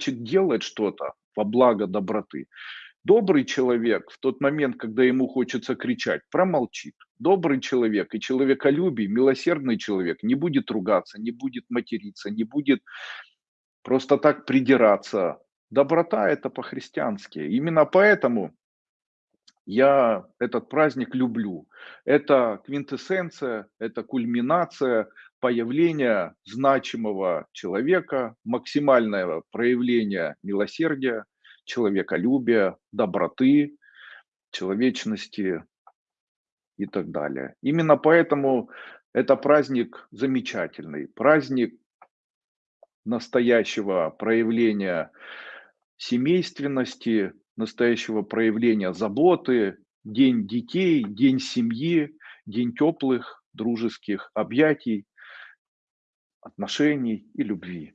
хочет делать что-то во благо доброты, добрый человек в тот момент, когда ему хочется кричать, промолчит. Добрый человек и человеколюбий, милосердный человек не будет ругаться, не будет материться, не будет просто так придираться. Доброта – это по-христиански. Именно поэтому я этот праздник люблю. Это квинтэссенция, это кульминация появления значимого человека, максимальное проявление милосердия, человеколюбия, доброты, человечности и так далее. Именно поэтому это праздник замечательный, праздник настоящего проявления семейственности, настоящего проявления заботы, день детей, день семьи, день теплых дружеских объятий, отношений и любви.